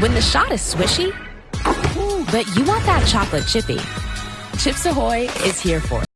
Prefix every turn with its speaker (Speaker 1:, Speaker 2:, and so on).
Speaker 1: When the shot is swishy, but you want that chocolate chippy. Chips Ahoy is here for it.